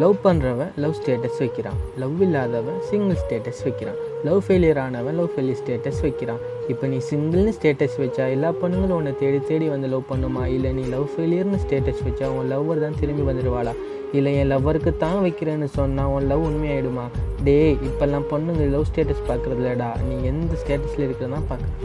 Love பண்ணுறவன் love status வைக்கிறான். Love இல்லாதவன் சிங்கிள் ஸ்டேட்டஸ் வைக்கிறான். லவ் ஃபெயிலியர் ஆனவன் லவ் ஃபெயிலியர் ஸ்டேட்டஸ் வைக்கிறான். இப்போ நீ சிங்கிள்னு ஸ்டேட்டஸ் வச்சா எல்லா பொண்ணுங்களும் உன்னை தேடி தேடி வந்து லவ் பண்ணுமா? இல்லை நீ லவ் ஃபெயிலியர்னு ஸ்டேட்டஸ் வச்சா உன் லவ்வர் தான் திரும்பி வந்துடுவாளா இல்லை என் லவ்வருக்கு தான் வைக்கிறேன்னு சொன்னால் உன் லவ் உண்மையாயிடுமா? டேய் இப்போல்லாம் பொண்ணுங்க லவ் ஸ்டேட்டஸ் பார்க்குறதுலடா நீ எந்த ஸ்டேட்டஸில் இருக்கிறதான் பார்க்குற